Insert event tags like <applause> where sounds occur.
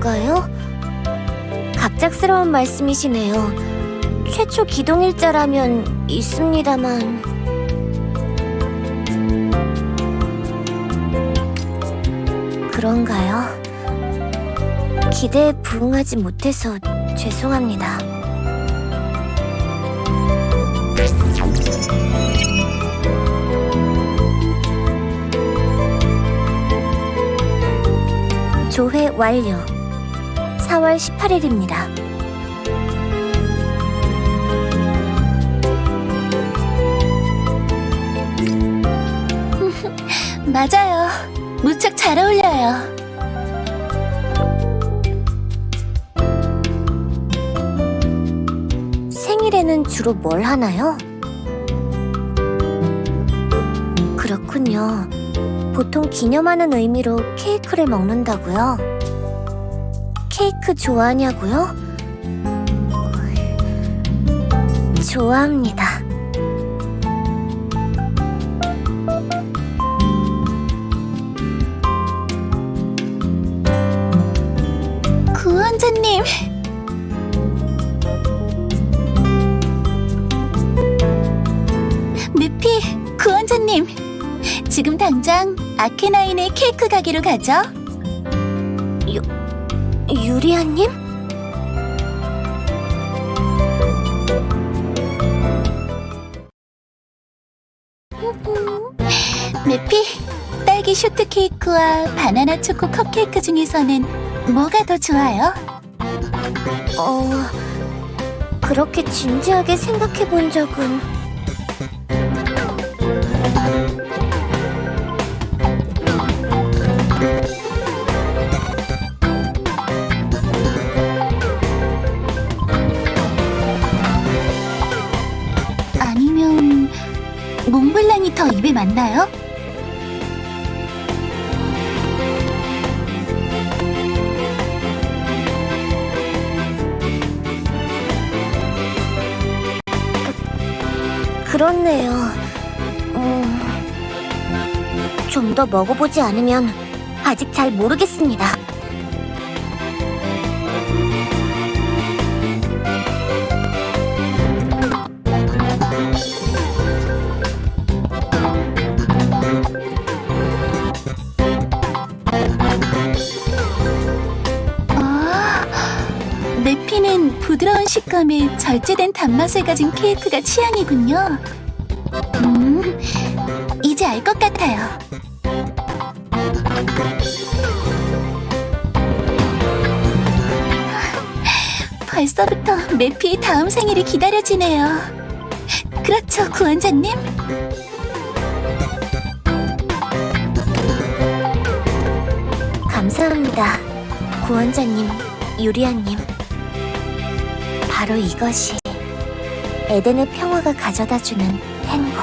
건가요? 갑작스러운 말씀이시네요. 최초 기동일자라면 있습니다만... 그런가요? 기대에 부응하지 못해서 죄송합니다. 조회 완료. 4월 18일입니다. <laughs> 맞아요. 무척 잘 어울려요. 생일에는 주로 뭘 하나요? 그렇군요. 보통 기념하는 의미로 케이크를 먹는다고요? 케이크 좋아하냐고요? 좋아합니다. 구원자님. 미피, 구원자님. 지금 당장 아케나인의 케이크 가게로 가죠. 유리아님? 미피, 딸기 쇼트 케이크와 바나나 초코 컵케이크 중에서는 뭐가 더 좋아요? 어... 그렇게 진지하게 생각해 본 적은... 몽블랑이 더 입에 맞나요? 그렇네요. 음... 좀 더 먹어보지 않으면 아직 잘 모르겠습니다. 내피는 부드러운 식감에 절제된 단맛을 가진 케이크가 취향이군요. 음, 이제 알 것 같아요. 벌써부터 매피의 다음 생일이 기다려지네요. 그렇죠, 구원자님? 감사합니다. 구원자님, 유리아님. 바로 이것이 에덴의 평화가 가져다주는 행복.